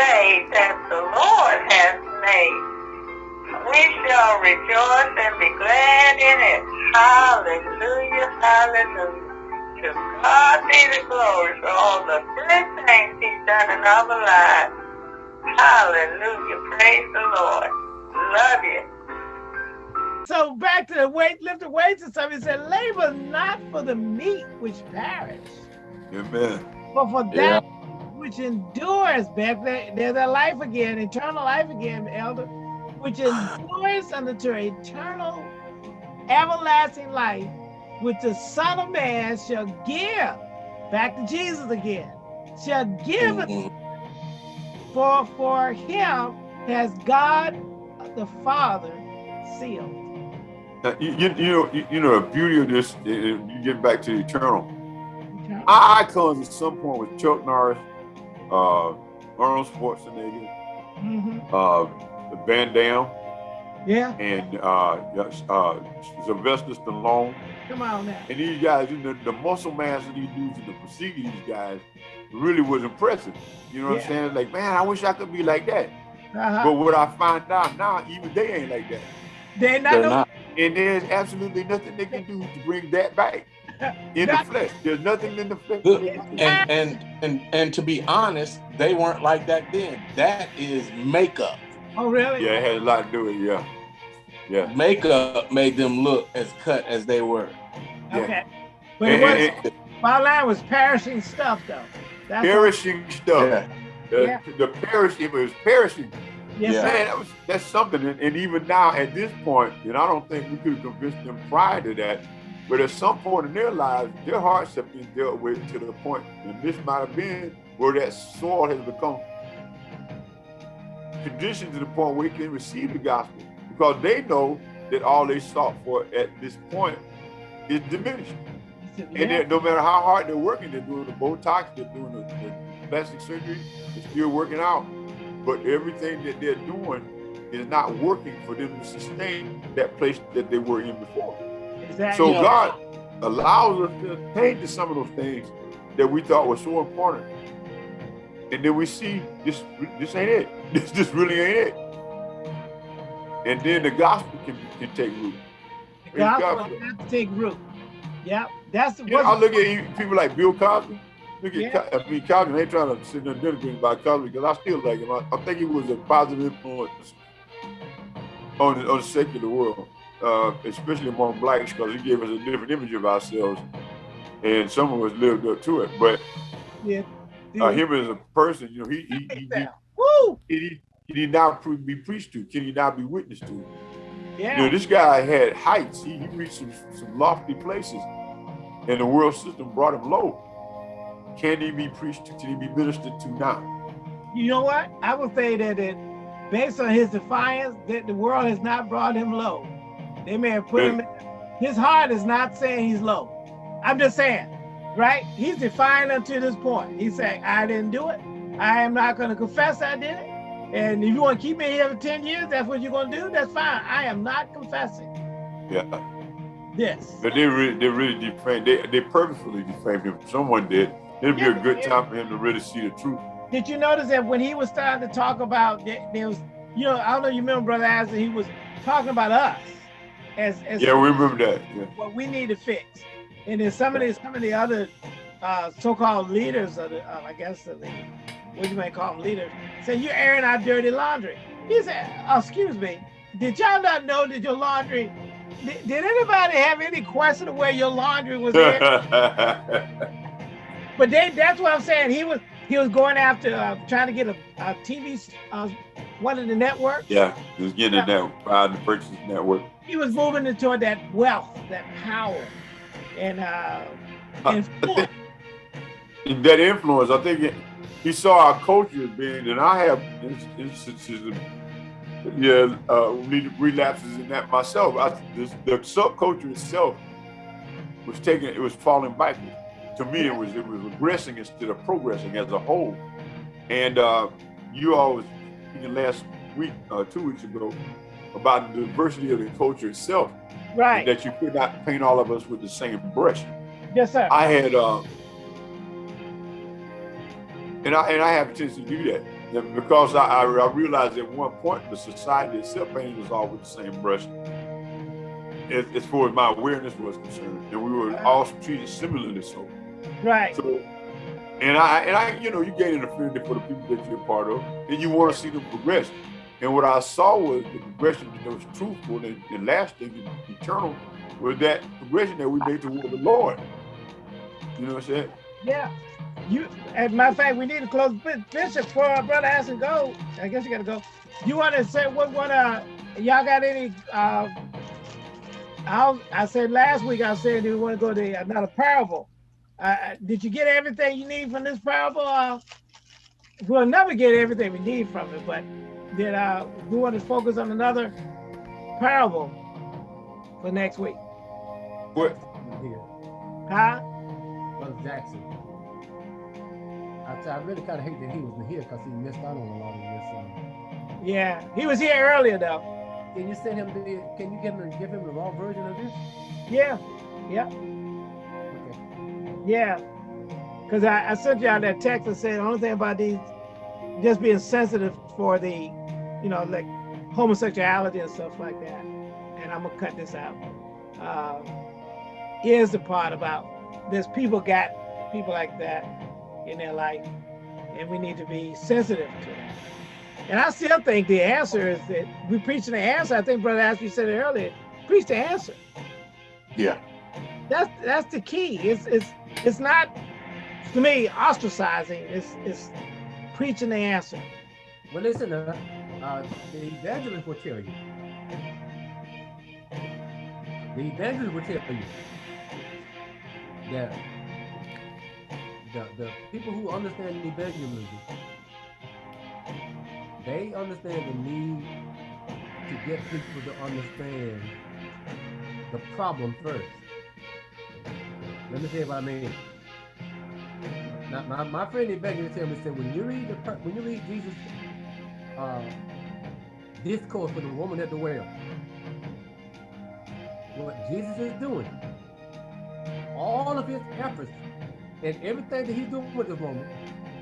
day that the Lord has made. We shall rejoice and be glad in it. Hallelujah, hallelujah. To God be the glory for all the good things he's done in our lives. Hallelujah, praise the Lord. Love you. So back to the weight, lift the weights and stuff. He said, labor not for the meat which perish, Amen. but for that which endures, back there, there's that life again, eternal life again, elder, which endures unto eternal, everlasting life, which the Son of Man shall give. Back to Jesus again. Shall give it for for him has God the Father sealed. Now, you, you, you know, you, you know, the beauty of this, you get back to the eternal. Okay. Our icons at some point with Chuck Norris, uh, Arnold Schwarzenegger, Mhm. uh, Van Damme, Yeah, and uh, uh, Sylvester Stallone. come on now. And these guys, you know, the muscle mass of these dudes and the physique of these guys really was impressive. You know what Yeah. I'm saying? Like, man, I wish I could be like that. Uh-huh. But what I find out now, even they ain't like that. They're not, They're no- not. And there's absolutely nothing they can do to bring that back in the flesh. There's nothing in the flesh. Look, that they can do. And and and and to be honest, they weren't like that then. That is makeup. Oh, really? Yeah, it had a lot to do with it. Yeah, yeah. Makeup made them look as cut as they were. yeah. Okay. But it And- was, and- and my line was perishing stuff, though. That's what- perishing stuff. Yeah. The, Yeah. the perishing, it was perishing. yes, Yeah. sir. Man, that was that's something. And, and even now, at this point, and I don't think we could have convinced them prior to that, but at some point in their lives, their hearts have been dealt with to the point, and this might have been where that soil has become conditioned to the point where they can receive the gospel because they know that all they sought for at this point is diminished. And Yeah. no matter how hard they're working, they're doing the Botox, they're doing the, the plastic surgery, they're still working out. But everything that they're doing is not working for them to sustain that place that they were in before. Exactly. So Yeah. God allows us to attain to some of those things that we thought were so important. And then we see this this ain't it. This this really ain't it. And then the gospel can, can take root. The gospel has to take root. Yep. That's the know, I look at you- people like Bill Cosby. Look at, Yeah. I mean, Cosby. They trying to sit there and denigrate about Cosby because I still like him. I, I think he was a positive influence on the, on the secular world, uh, especially among blacks, because he gave us a different image of ourselves, and some of us lived up to it. But Yeah. uh, him as a person, you know, he he he, he, Woo! he, he did not pre- be preached to. Can he not be witnessed to? Yeah. You know, this guy had heights. He, he reached some, some lofty places, and the world system brought him low. Can he be preached to? Can he be ministered to now? You know what? I would say that it, based on his defiance, that the world has not brought him low. They may have put him. His heart is not saying he's low. I'm just saying, right? He's defiant until this point. He's saying, "I didn't do it. I am not going to confess I did it. And if you want to keep me here for ten years, that's what you're going to do. That's fine. I am not confessing Yeah, Yes. but they really, they really defamed. They, they purposefully defamed him. Someone did. It'd be Yeah, a good yeah. time for him to really see the truth. Did you notice that when he was starting to talk about there, there was, you know, I don't know, you remember Brother Isaac, he was talking about us as as Yeah, we remember that. Yeah. what we need to fix. And then some of the some of the other uh, so-called leaders of the, uh, I guess, the, what you may call them leaders, said you're airing our dirty laundry. He said, oh, "Excuse me, did y'all not know that your laundry? Did, did anybody have any question of where your laundry was? But they, that's what I'm saying. He was he was going after uh, trying to get a, a TV, uh, one of the networks. yeah, he was getting in that proud to purchase network. He was moving toward that wealth, that power, and uh, I- I influence. think that influence, I think it, he saw our culture being, and I have instances of, yeah, uh, relapses in that myself. I, this, the subculture itself was taking, it was falling backwards. To me, it was it was regressing instead of progressing as a whole. And uh, you all was speaking last week, uh, two weeks ago, about the diversity of the culture itself, right? that you could not paint all of us with the same brush. yes, sir. I had, uh, and I and I have a chance to do that. because I, I, I realized at one point the society itself painted us all with the same brush as, as far as my awareness was concerned, and we were all treated similarly so. Right. So, and I and I, you know, you gain an affinity for the people that you're part of, and you want to see them progress. And what I saw was the progression that was truthful and, and lasting and eternal was that progression that we made toward the Lord. You know what I'm saying? Yeah. You, as a matter of fact, we need to close Bishop for our brother has to go. I guess you got to go. You want to say what? What? Uh, y'all got any? Uh, I, I said last week. I said we want to go to another parable. Uh, did you get everything you need from this parable? Uh, we'll never get everything we need from it, but did I do want to focus on another parable for next week? What? Huh? Brother Jackson. I, I really kind of hate that he wasn't here because he missed out on a lot of this. Um, Yeah, he was here earlier though. can you send him the? Can you give him give him the raw version of this? Yeah, yeah, Okay. yeah. Because I, I sent y'all that text and said the only thing about these just being sensitive for the, you know, like homosexuality and stuff like that. And I'm gonna cut this out. Uh, is the part about there's people got people like that in their life, and we need to be sensitive to that. And I still think the answer is that we preach the answer. I think Brother Ashby said it earlier. Preach the answer. Yeah. That's that's the key. It's it's it's not to me ostracizing. It's it's preaching the answer. Well, listen, uh, uh, the evangelist will tell you. The evangelist will tell you that the, the people who understand the evangelism, they understand the need to get people to understand the problem first. Let me tell you what I mean. Now, my, my friend evangelist tell me said when you read the when you read Jesus uh, discourse for the woman at the well, what Jesus is doing, all of his efforts and everything that he's doing with the woman,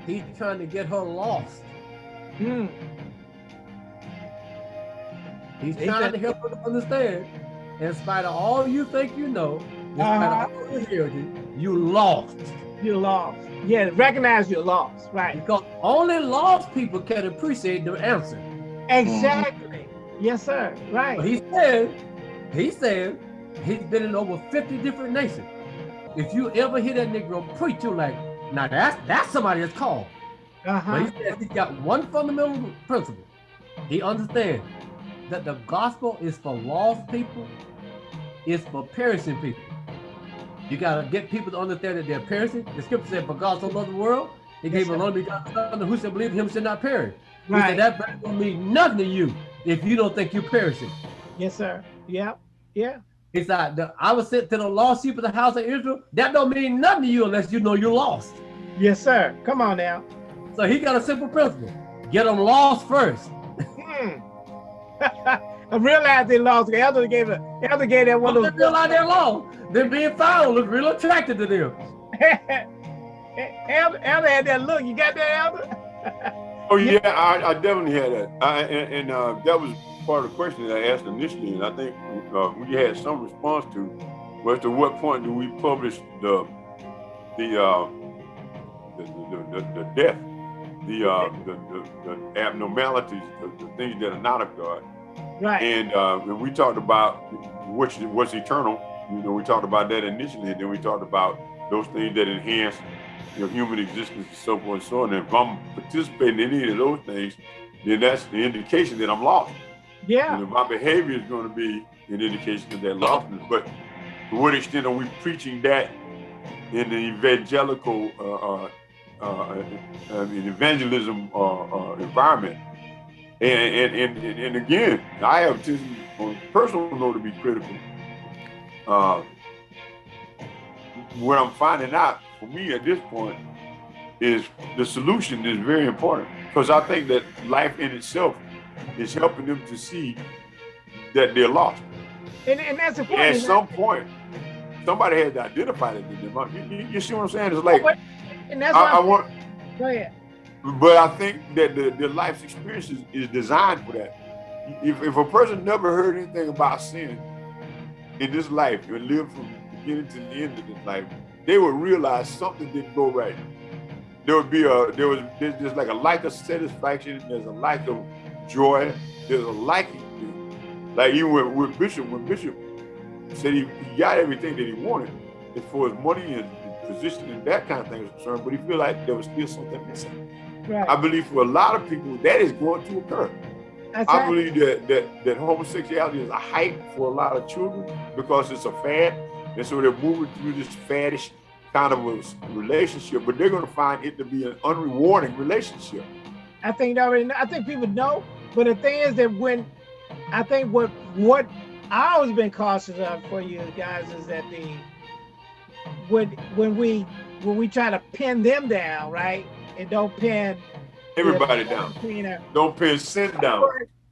he's trying to get her lost. Hmm. He's He trying to help her to understand. In spite of all you think you know, in spite Uh-huh. of all your heritage, you lost. You're lost. Yeah, recognize you're lost. Right. Because only lost people can appreciate the answer. Exactly. Yes, sir. But Right. he said, he said, he's been in over 50 different nations. If you ever hear that Negro preach, you're like, now that's that's somebody that's called. But Uh-huh. he said he's got one fundamental principle. He understands that the gospel is for lost people, it's for perishing people. You gotta get people to understand that they're perishing. The scripture said, For God so loved the world, he gave Yes, sir. only begotten son, who shall believe him shall not perish. Right. said that don't mean nothing to you if you don't think you're perishing. Yes, sir. Yep. Yeah. It's like the, I was sent to the lost sheep of the house of Israel. That don't mean nothing to you unless you know you're lost. Yes, sir. Come on now. So he got a simple principle: get them lost first. Hmm. I realized they lost. The elder gave a elder gave that one Once they feel like they're lost, then being found looks real attractive to them. those. elder, elder had that look. You got that, elder? Oh yeah, I, I definitely had that, I, and, and uh, that was part of the question that I asked initially, and I think uh, we had some response to was to what point do we publish the the uh, the, the, the, the death, the, uh, the, the the abnormalities, the, the things that are not of God, Right. and uh, and we talked about what's what's eternal. You know, we talked about that initially, and then we talked about those things that enhance your human existence and so forth and so on. And if I'm participating in any of those things, then that's the indication that I'm lost. Yeah. And if my behavior is going to be an indication of that lostness. But to what extent are we preaching that in the evangelical, uh, uh, uh, in evangelism uh, uh, environment? And, and, and, and, and again, I have to, on a personal note, to be critical. Uh, what I'm finding out for me at this point is the solution is very important because I think that life in itself is helping them to see that they're lost. And, and that's At important. some point, somebody has to identify it to them. You, you- you see what I'm saying? It's like But- and that's I, why I want Go ahead. But I think that the, the life's experience is, is designed for that. If, if a person never heard anything about sin in this life and lived from beginning to the end of this life, they would realize something didn't go right. There would be a there was there's, there's like a lack of satisfaction. There's a lack of joy. There's a lacking. Like even with, with Bishop, when Bishop said he, he got everything that he wanted as far as money and, and position and that kind of thing was concerned, but he feel like there was still something missing. Right. I believe for a lot of people that is going to occur. That's I right. believe that, that that homosexuality is a hype for a lot of children because it's a fad, and so they're moving through this faddish kind of a relationship, but they're going to find it to be an unrewarding relationship. I think they already know. I think people know. But the thing is that when I think what what I always been cautious of for you guys is that the when when we when we try to pin them down, right? And don't pin Everybody down. you know, Don't pin sin down.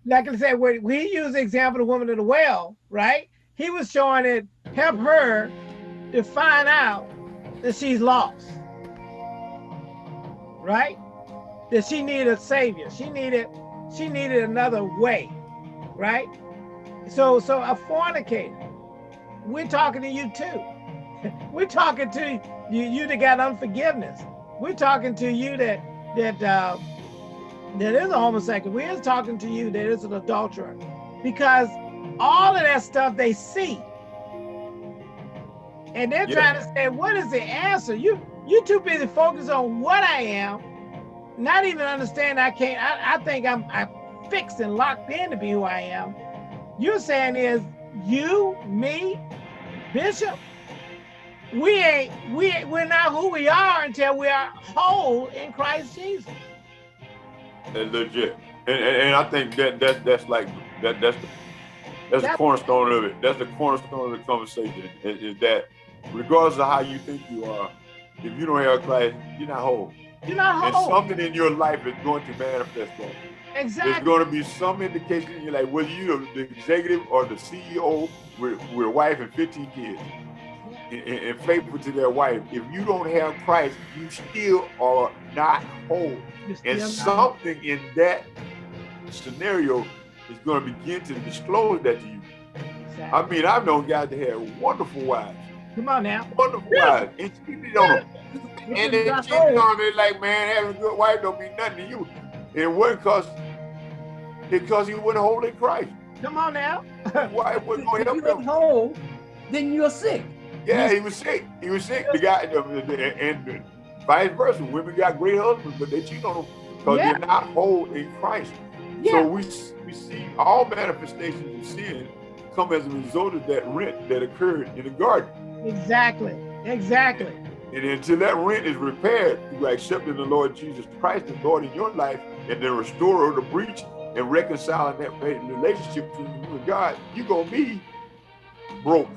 like I said, when we use the example of the woman at the well, right? He was showing it help her to find out that she's lost, right? That she needed a savior. She needed, she needed another way, right? So, so a fornicator. We're talking to you too. We're talking to you, you that got unforgiveness. We're talking to you that that uh, that is a homosexual. We're talking to you that is an adulterer, because all of that stuff they see, and they're Yeah. trying to say, "What is the answer?" You you too busy focused on what I am, not even understand I can't. I, I think I'm I'm fixed and locked in to be who I am. You're saying is you, me, Bishop. We ain't we ain't, we're not who we are until we are whole in Christ Jesus. That's legit. And, and, and I think that that that's like that that's the that's the cornerstone of it. That's the cornerstone of the conversation. Is, is that regardless of how you think you are, if you don't have Christ, you're not whole. You're not And whole. something in your life is going to manifest that. There's going to be some indication you're like, whether you're the executive or the CEO with, with a wife and 15 kids, and, and- faithful to their wife. If you don't have Christ, you still are not whole. And something in that scenario is going to begin to disclose that to you. Exactly. I mean, I've known guys that had wonderful wives, Come on now. wonderful wives, and cheated on them. And they cheated on them like, man, having a good wife don't mean nothing to you. And it wasn't because because you wasn't holy in Christ. Come on now. Why? wasn't going If to you help him. whole, then you're sick. Yeah, he was sick. He was sick. The guy, and, vice versa. Women got great husbands, but they cheat on them because Yeah. they're not whole in Christ. Yeah. So we we see all manifestations of sin come as a result of that rent that occurred in the garden. Exactly. Exactly. And until that rent is repaired through accepting the Lord Jesus Christ as Lord in your life and the restorer of the breach and reconciling that relationship between you and God, you're gonna be broke.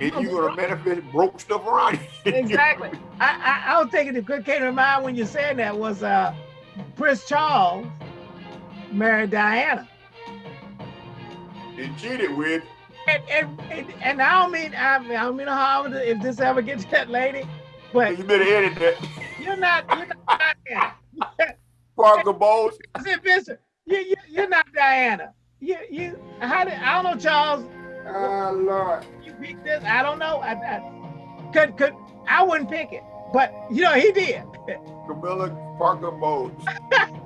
And you're gonna manifest broke stuff around you. Exactly. I, I I was thinking the good came to mind when you said that was uh Prince Charles married Diana. and cheated with. And and, and, and I don't mean I, I don't mean no harm if this ever gets to that lady, but You better edit that. you're not you're not Diana. Parker Bowles. I said, Bishop, you, you you're not Diana. You you how did I don't know Charles. Ah, Lord. You picked this. I don't know. I, I could could I wouldn't pick it, but you know he did. Camilla Parker Bowles.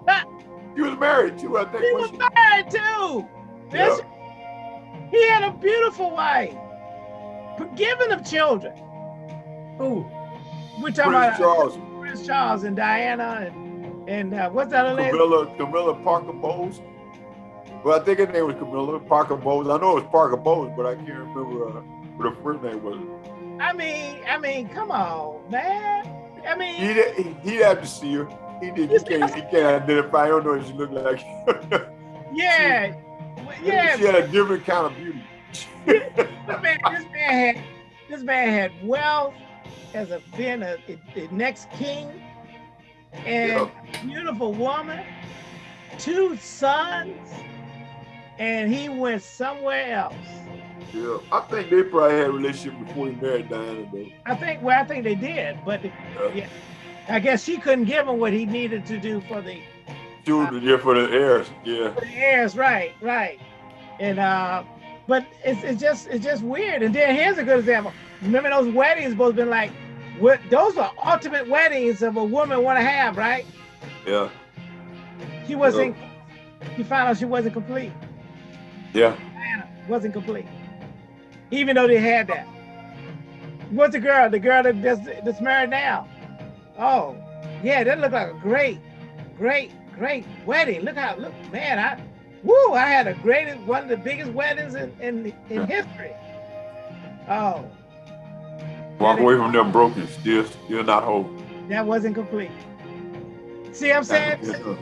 he was married too, I think. He was married too. she? Bishop. He had a beautiful wife, forgiving of children. Ooh, We're Prince talking about Charles. Prince Charles and Diana and and uh, what's that other lady? Camilla, Camilla Parker Bowles. Well, I think her name was Camilla Parker Bowles. I know it was Parker Bowles, but I can't remember uh, what her first name was. I mean, I mean, come on, man. I mean, He'd, he'd have to see her. He did. He can't. He can't identify. I don't know what she looked like. yeah, yeah. she had a different kind of beauty. this man, this man had this man had wealth as a being a, the next king and beautiful woman, two sons, and he went somewhere else. yeah, I think they probably had a relationship before he married Diana, though. I think well, I think they did, but Yeah. yeah, I guess she couldn't give him what he needed to do for the Children, yeah, for the heirs, yeah. for the heirs, right, right. And uh, but it's it's just it's just weird. And then here's a good example. Remember those weddings both been like what those are ultimate weddings of a woman want to have, right? Yeah, She wasn't he found out she wasn't complete. Yeah. Wasn't complete. Even though they had that. What's the girl? The girl that that's, that's married now. Oh, yeah, that looked like a great, great, great wedding. Look how look, man, I woo, I had a greatest one of the biggest weddings in, in, in history. Oh, Walk away from them broken, still, still not whole. that wasn't complete. See what I'm saying? Yeah.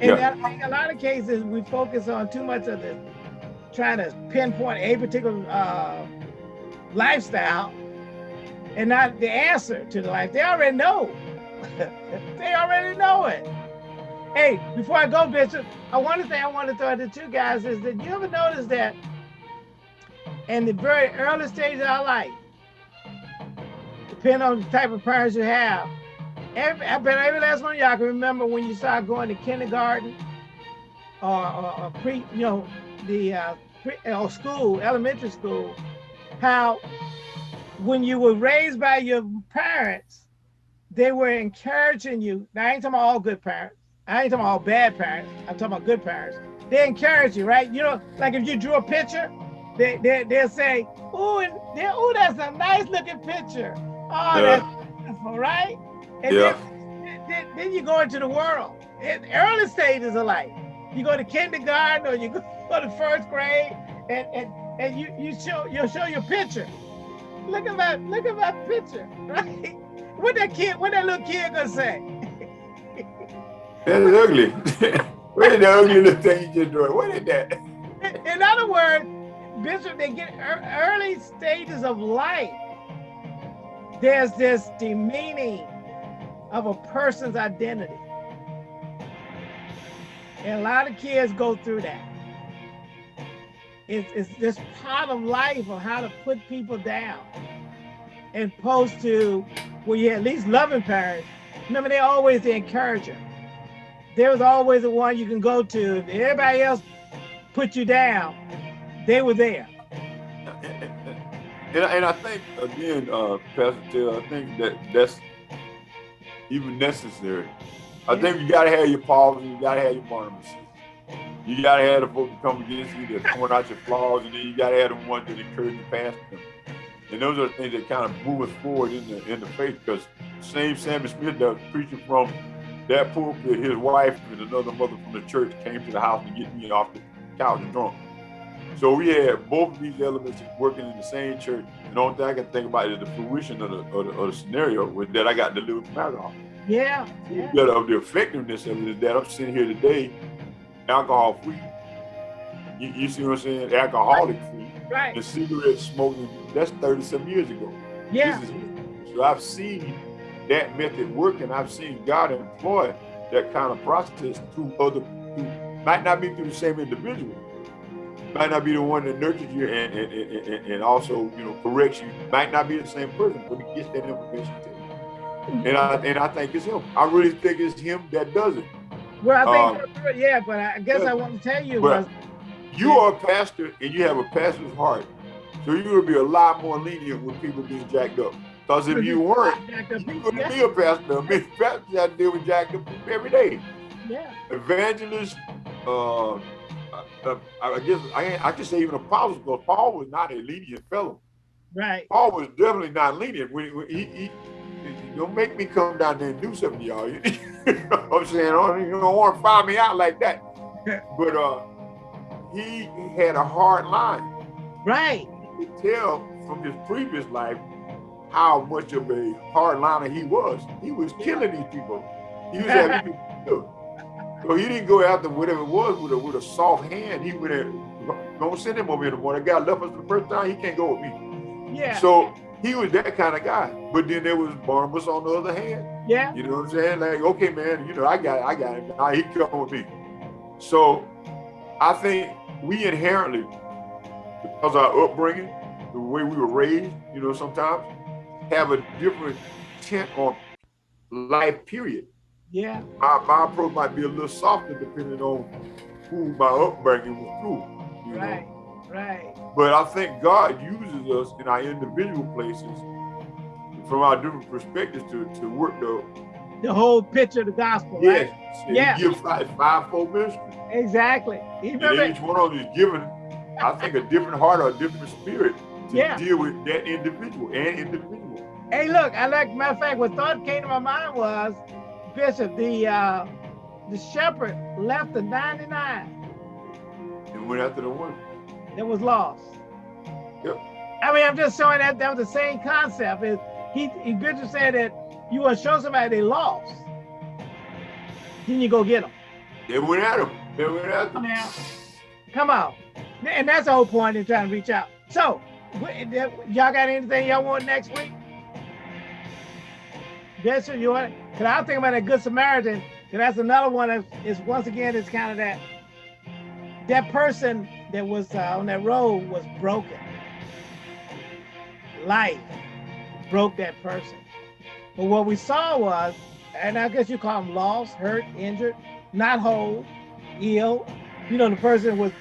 In Yeah. a lot of cases, we focus on too much of the trying to pinpoint a particular uh, lifestyle and not the answer to the life. They already know. they already know it. Hey, before I go, Bishop, I want to thing I want to throw at the two guys is that you ever notice that in the very early stage of our life, depending on the type of parents you have, every, I bet every last one of y'all can remember when you started going to kindergarten or, or, or pre, you know, the uh, pre, or school, elementary school, how when you were raised by your parents, they were encouraging you. Now, I ain't talking about all good parents. I ain't talking about all bad parents. I'm talking about good parents. They encourage you, right? You know, like if you drew a picture, they, they, they'll say, ooh, and they, ooh, that's a nice looking picture. Oh, Yeah. that's beautiful, right? And Yeah. then, then, then you go into the world. In early stages of life, you go to kindergarten or you go to first grade, and and, and you you show you'll show your picture. Look at my look at my picture, right? What that kid, what that little kid gonna say? That's ugly. Where did the ugly little thing you just drew? What is that? In other words, Bishop, they get ear- early stages of life. There's this demeaning of a person's identity. And a lot of kids go through that. It's, it's this part of life of how to put people down. And opposed to where you at least loving parents. Remember, they're always the encourager. There was always the one you can go to. If everybody else put you down, they were there. And, and I think again, uh, Pastor Taylor, I think that that's even necessary. I think you gotta have your Pauls you gotta have your Barnabas. You gotta have the folks that come against you that point out your flaws, and then you gotta have the ones that encourage you past them. And those are the things that kind of move us forward in the in the faith. Because same Sammy Smith that was preaching from that pulpit, his wife and another mother from the church came to the house to get me off the couch and drunk. So we had both of these elements working in the same church. And the only thing I can think about is the fruition of the, of the, of the scenario with that I got delivered from alcohol. Yeah, yeah. That of the effectiveness of it is that I'm sitting here today, alcohol free. You, you see what I'm saying? Alcoholic free. Right. The cigarette smoking, that's 30 some years ago. Yeah. Is, so I've seen that method work and I've seen God employ that kind of process through other, through, might not be through the same individual, might not be the one that nurtures you and, and, and, and- and also, you know, corrects you, might not be the same person, but he gets that information. And I, and I think it's him. I really think it's him that does it. Well, I think, that's yeah, but I guess I want to tell you But was, you are a pastor and you have a pastor's heart. So you're gonna be a lot more lenient with people being jacked up. Because if you weren't, you couldn't be a pastor. I mean, pastors have to deal with jacked up every day. yeah, Evangelists, uh, uh, I guess I, I can say even apostles, because Paul was not a lenient fellow. right, Paul was definitely not lenient. When, when he, he, he- don't make me come down there and do something to y'all. You know what I'm saying? Oh, You don't want to fire me out like that. But uh, he had a hard line. right, You could tell from his previous life how much of a hard liner he was. He was killing these people. He was having people killed. So he didn't go after whatever it was with a with a soft hand. He went in, don't send him over here anymore. That guy left us the first time. He can't go with me. yeah, So he was that kind of guy. But then there was Barnabas on the other hand. yeah, You know what I'm saying? Like, okay, man, you know, I got it, I got it. Now he come with me. So I think we inherently, because our upbringing, the way we were raised, you know, sometimes have a different tint on life period. Yeah. My, my approach might be a little softer depending on who my upbringing was through. You Right. Know? Right. But I think God uses us in our individual places from our different perspectives to, to work the The whole picture of the gospel, right? yes, Yeah. He gives five fivefold ministry. Exactly. Remember? each one of them is given, I think, a different heart or a different spirit to Yeah. deal with that individual and individual. Hey, look, I like matter of fact, what thought came to my mind was, Bishop, the uh the shepherd left the 99 And went after the one. That was lost. Yep. I mean, I'm just showing that that was the same concept. Is he, he Bishop said that you want to show somebody they lost, then you go get them. They went at him. They went after him. Now, come on. And that's the whole point in trying to reach out. So, y'all got anything y'all want next week? Bishop, you want? Cause I was thinking about that Good Samaritan. Cause that's another one that is once again it's kind of that that person that was uh, on that road was broken. Life broke that person. But what we saw was, and I guess you call them lost, hurt, injured, not whole, ill. You know, the person was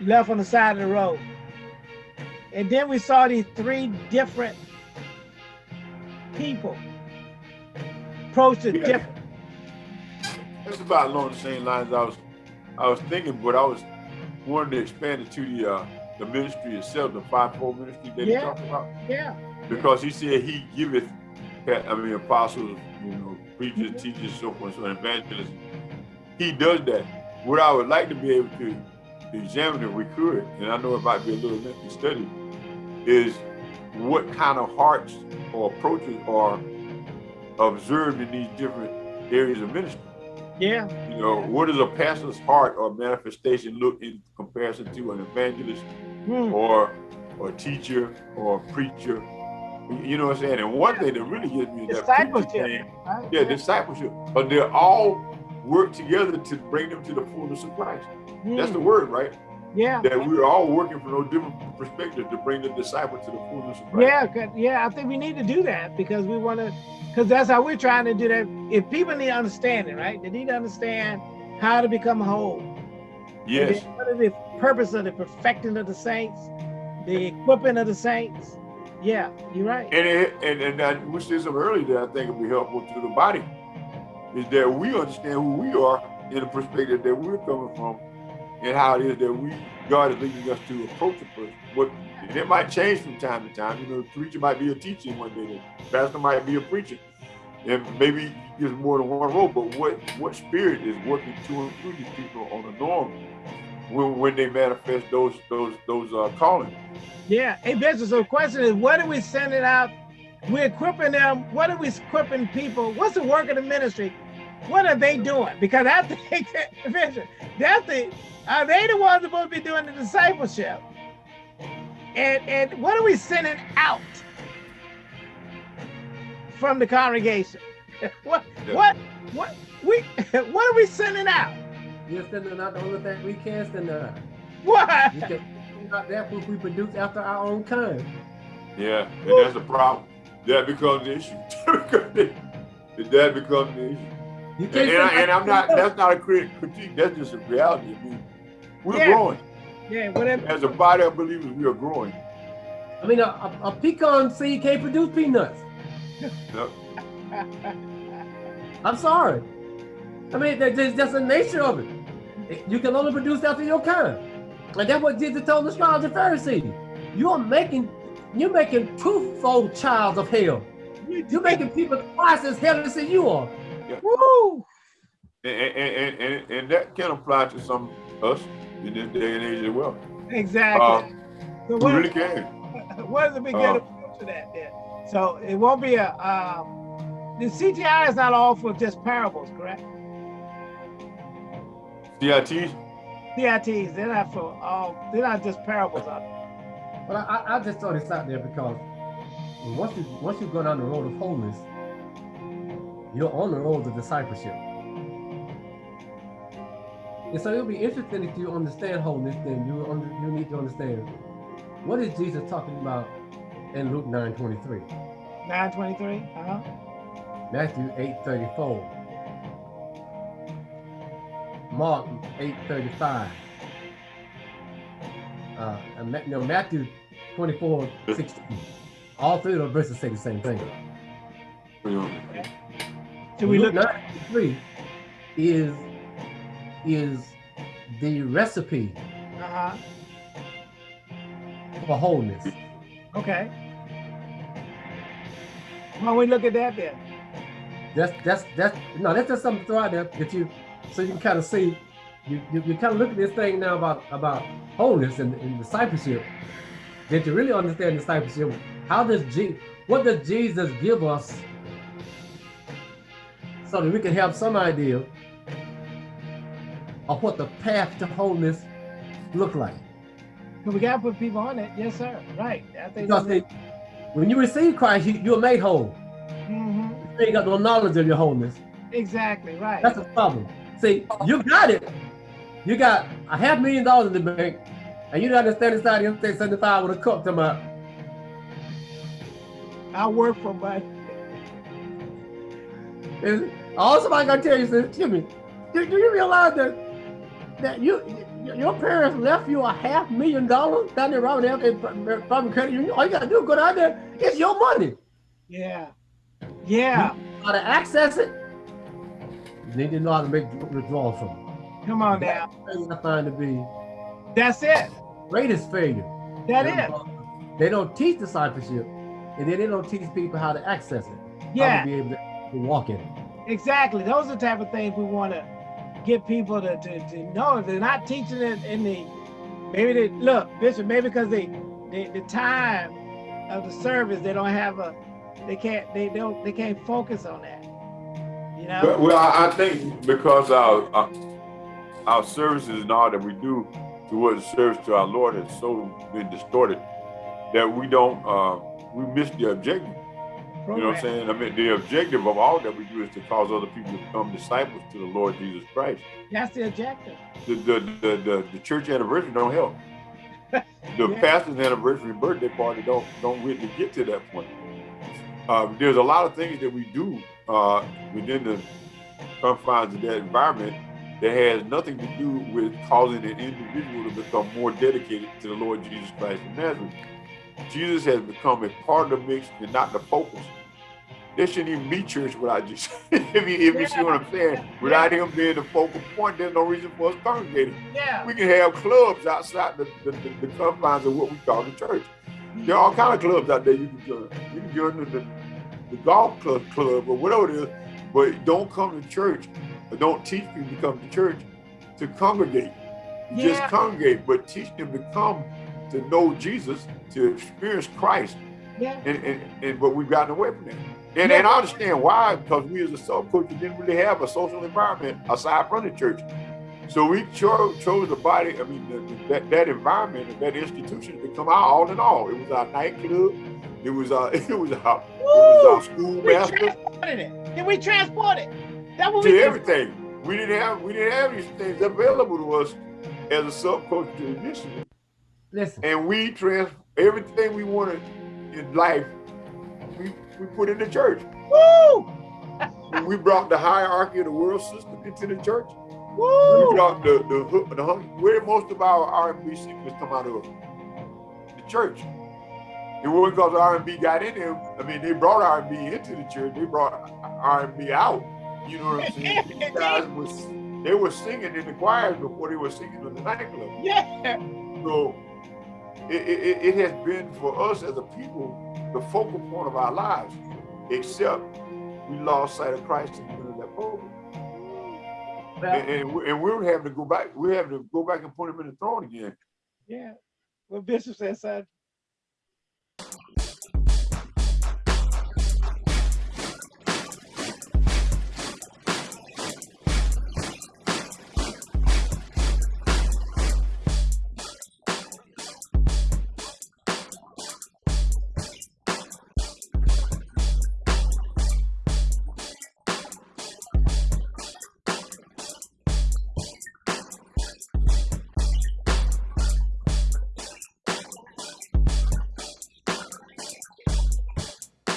left on the side of the road. And then we saw these three different people approach it Yeah. different. That's about along the same lines I was I was thinking, but I was wanting to expand it to the uh, the ministry itself, the fivefold ministry that Yeah. he talked about. Yeah, Because he said he giveth I mean apostles, you know, preachers, Mhm. teachers, so forth, so evangelists. He does that. What I would like to be able to examine if we could, and I know it might be a little lengthy study, is what kind of hearts or approaches are observed in these different areas of ministry. Yeah, You know, what does a pastor's heart or manifestation look in comparison to an evangelist hmm, or or teacher or preacher? You know what I'm saying? And one thing that really gives me is that Discipleship. thing, right? yeah, discipleship. But they all work together to bring them to the fullness of Christ. That's the Hmm, word, right? Yeah, That we're all working from those different perspectives to bring the disciple to the fullness of Christ. yeah, yeah. I think we need to do that because we want to, because that's how we're trying to do that. If people need understanding, right? They need to understand how to become whole. Yes. What is the purpose of the perfecting of the saints, the equipping of the saints? Yeah, you're right. And it, and and I, we said something earlier that I think will be helpful to the body is that we understand who we are in the perspective that we're coming from, and how it is that we God is leading us to approach a person. What and it might change from time to time. You know, the preacher might be a teacher one day, the pastor might be a preacher, and maybe there's more than one role. But what what spirit is working to and through these people on the norm when when they manifest those those those uh, callings? Yeah. Hey, Bishop, so the question is, what are we sending out? We're equipping them. What are we equipping people? What's the work of the ministry? What are they doing? Because I think that, Bishop, that's the, are they the ones supposed to be doing the discipleship? And and what are we sending out from the congregation? what Yeah. what what we what are we sending out? You're sending out the only thing we can send out. What? We can send that which we produce after our own kind. Yeah, and that's the problem. That becomes the issue. that becomes the issue. You And, can't and, I, and I'm not. That's not a critique. That's just a reality. I mean, we're Yeah. growing Yeah, whatever. as a body of believers. We are growing. I mean, a, a, a pecan seed can't produce peanuts. Yep. I'm sorry. I mean, that- that's just the nature of it. It- You can only produce after your kind. And that's what Jesus told the scribes and Pharisees. You're making, you're making twofold childs of hell. You're making people twice as hellish as you are. Woo! And, and, and, and, and that can apply to some us in this day and age as well. Exactly. Uh, so what, really can. what is the big Uh, to that then? So it won't be a um, the CTI is not all for just parables, correct? CIT. CITs, they're not for all they're not just parables out But I, I, I just throw this out there because once you once you go down the road of wholeness, you're on the road to discipleship. And so it'll be interesting if you understand wholeness, then you under, you need to understand what is Jesus talking about in Luke 9 23. 923. Uh-huh. Matthew 8:34. Mark 8:35. Uh, no, Matthew 24, 16. All three of those verses say the same thing. Should we look? Luke 9:3 is is the recipe Uh-huh. for wholeness. Okay. Why don't we look at that then? That's that's that's no, that's just something to throw out there that you so you can kind of see you, you, you kind of look at this thing now about about wholeness and, and discipleship. That you really understand discipleship. How does G what does Jesus give us so that we can have some idea of what the path to wholeness look like? But we gotta put people on it. Yes, sir. Right. I think Because see, when you receive Christ, you, you're made whole. hmm You ain't got no knowledge of your wholeness. Exactly. Right. That's the problem. See, you got it. You got a half million dollars in the bank, and you don't understand inside the Interstate 75 with a cup to my. I work for my. Is- All somebody gonna tell you is, Jimmy, do, do you realize that that you your parents left you a half million dollars down there Robert F. Farm Credit Union? All you gotta do is go down there. It's your money. Yeah. Yeah. How to access it? You need to know how to make withdrawals from it. Come on now. I find to be That's it. greatest failure. That is. They don't teach discipleship, and then they don't teach people how to access it, how Yeah. to be able to, to walk in it. Exactly. Those are the type of things we want to get people to, to, to know. If they're not teaching it in the, maybe they, look, Bishop, maybe because they, they, the time of the service, they don't have a, they can't, they don't, they can't focus on that. You know? Well, well, I I think because our, our our services and all that we do towards service to our Lord has so been distorted that we don't uh, we miss the objective. You know what I'm saying? I mean, the objective of all that we do is to cause other people to become disciples to the Lord Jesus Christ. That's the objective. The the the, the, the church anniversary don't help. The Yeah. pastor's anniversary birthday party don't don't really get to that point. Um, there's a lot of things that we do uh, within the confines of that environment that has nothing to do with causing an individual to become more dedicated to the Lord Jesus Christ of Nazareth. Jesus has become a part of the mix and not the focus. There shouldn't even be church without Jesus. if you, if you see what I'm saying, without him being the focal point, there's no reason for us congregating. Yeah. We can have clubs outside the, the, the, the confines of what we call the church. There are all kind of clubs out there you can join. You can join the, the, the golf club, club or whatever it is, but don't come to church or don't teach people to come to church to congregate. Yeah. Just congregate, but teach them to come to know Jesus, to experience Christ. Yeah. And, and, and but we've gotten away from that. And, and I understand why, because we as a subculture didn't really have a social environment aside from the church. So we chose, chose the body, I mean, the, the- that, that environment and that institution to come out all in all. It was our nightclub, it was our, uh, it was our, it was our We schoolmaster, transported it. Did we transport it? That's what we to did. everything. We didn't have we didn't have these things available to us as a subculture initially. Listen, And we trans everything we wanted in life, we, we put in the church. Woo! we brought the hierarchy of the world system into the church. Woo! We brought the the hook the hung, where most of our R and B singers come out of the church. It wasn't because R and B got in them. I mean, they brought R and B into the church. They brought R and B out. You know what I'm saying? These guys was they were singing in the choirs before they were singing in the nightclub. Yeah. So it, it, it has been for us as a people the focal point of our lives, except we lost sight of Christ in the middle of that program. well, And, and, we- and we're having to go back, we're having to go back and put him in the throne again. Yeah. Well, Bishop said, son,